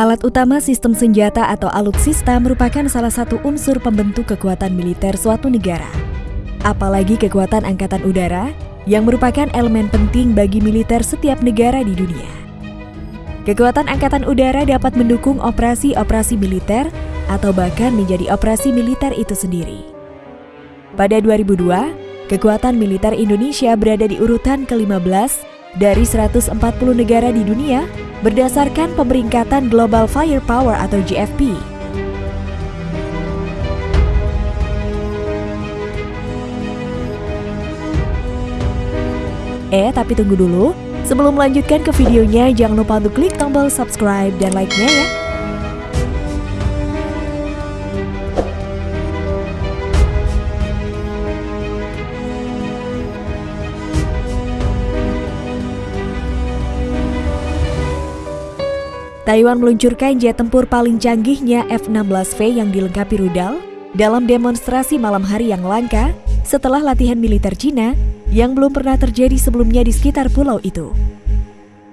Alat utama sistem senjata atau alutsista merupakan salah satu unsur pembentuk kekuatan militer suatu negara. Apalagi kekuatan angkatan udara yang merupakan elemen penting bagi militer setiap negara di dunia. Kekuatan angkatan udara dapat mendukung operasi-operasi militer atau bahkan menjadi operasi militer itu sendiri. Pada 2002, kekuatan militer Indonesia berada di urutan ke-15 dari 140 negara di dunia berdasarkan pemeringkatan Global Firepower atau GFP. Eh, tapi tunggu dulu. Sebelum melanjutkan ke videonya, jangan lupa untuk klik tombol subscribe dan like-nya ya. Taiwan meluncurkan jet tempur paling canggihnya F-16V yang dilengkapi rudal dalam demonstrasi malam hari yang langka setelah latihan militer Cina yang belum pernah terjadi sebelumnya di sekitar pulau itu.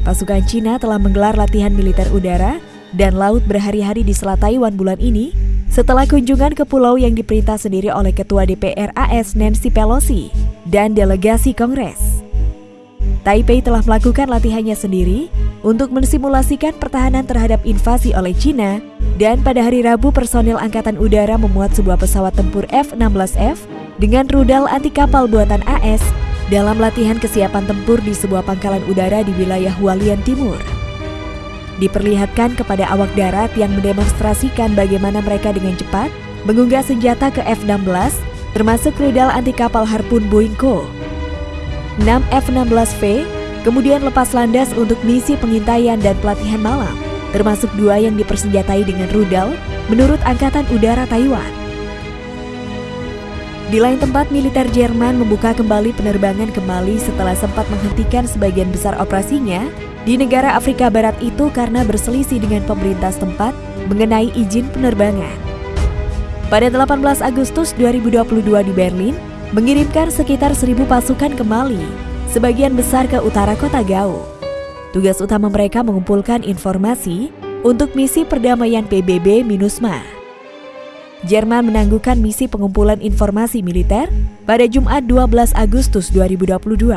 Pasukan Cina telah menggelar latihan militer udara dan laut berhari-hari di Selat Taiwan bulan ini setelah kunjungan ke pulau yang diperintah sendiri oleh Ketua DPR AS Nancy Pelosi dan delegasi Kongres. Taipei telah melakukan latihannya sendiri untuk mensimulasikan pertahanan terhadap invasi oleh China dan pada hari Rabu personil Angkatan Udara memuat sebuah pesawat tempur F-16F dengan rudal anti kapal buatan AS dalam latihan kesiapan tempur di sebuah pangkalan udara di wilayah Hualien Timur. Diperlihatkan kepada awak darat yang mendemonstrasikan bagaimana mereka dengan cepat mengunggah senjata ke F-16 termasuk rudal anti kapal Harpun Boingko. 6 F-16V kemudian lepas landas untuk misi pengintaian dan pelatihan malam, termasuk dua yang dipersenjatai dengan rudal menurut Angkatan Udara Taiwan. Di lain tempat, militer Jerman membuka kembali penerbangan ke Mali setelah sempat menghentikan sebagian besar operasinya di negara Afrika Barat itu karena berselisih dengan pemerintah setempat mengenai izin penerbangan. Pada 18 Agustus 2022 di Berlin, mengirimkan sekitar 1000 pasukan ke Mali sebagian besar ke utara kota Gao. Tugas utama mereka mengumpulkan informasi untuk misi perdamaian PBB MINUSMA. Jerman menangguhkan misi pengumpulan informasi militer pada Jumat 12 Agustus 2022.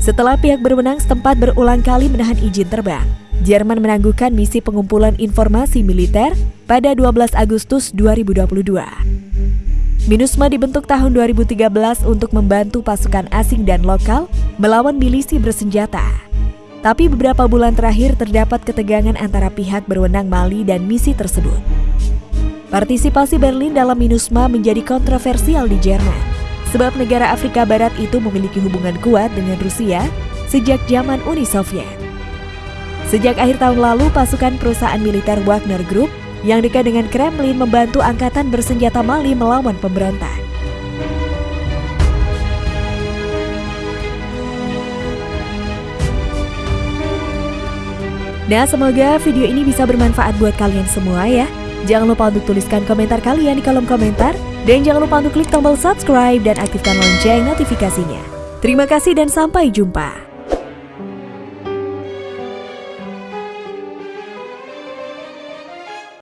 Setelah pihak berwenang setempat berulang kali menahan izin terbang, Jerman menangguhkan misi pengumpulan informasi militer pada 12 Agustus 2022. MINUSMA dibentuk tahun 2013 untuk membantu pasukan asing dan lokal melawan milisi bersenjata. Tapi beberapa bulan terakhir terdapat ketegangan antara pihak berwenang Mali dan misi tersebut. Partisipasi Berlin dalam MINUSMA menjadi kontroversial di Jerman, sebab negara Afrika Barat itu memiliki hubungan kuat dengan Rusia sejak zaman Uni Soviet. Sejak akhir tahun lalu, pasukan perusahaan militer Wagner Group yang dekat dengan Kremlin membantu angkatan bersenjata Mali melawan pemberontak. Nah, semoga video ini bisa bermanfaat buat kalian semua ya. Jangan lupa untuk tuliskan komentar kalian di kolom komentar. Dan jangan lupa untuk klik tombol subscribe dan aktifkan lonceng notifikasinya. Terima kasih dan sampai jumpa.